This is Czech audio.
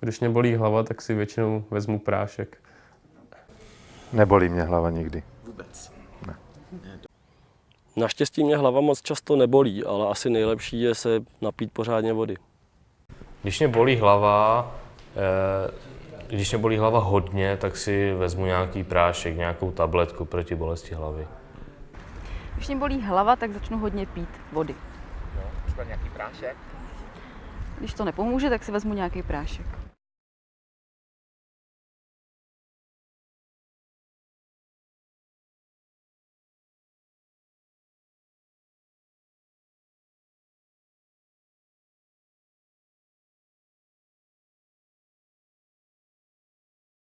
Když mě bolí hlava, tak si většinou vezmu prášek. Nebolí mě hlava nikdy. Naštěstí mě hlava moc často nebolí, ale asi nejlepší je se napít pořádně vody. Když mě bolí hlava, eh, když mě bolí hlava hodně, tak si vezmu nějaký prášek, nějakou tabletku proti bolesti hlavy. Když mě bolí hlava, tak začnu hodně pít vody. No, třeba nějaký prášek. Když to nepomůže, tak si vezmu nějaký prášek.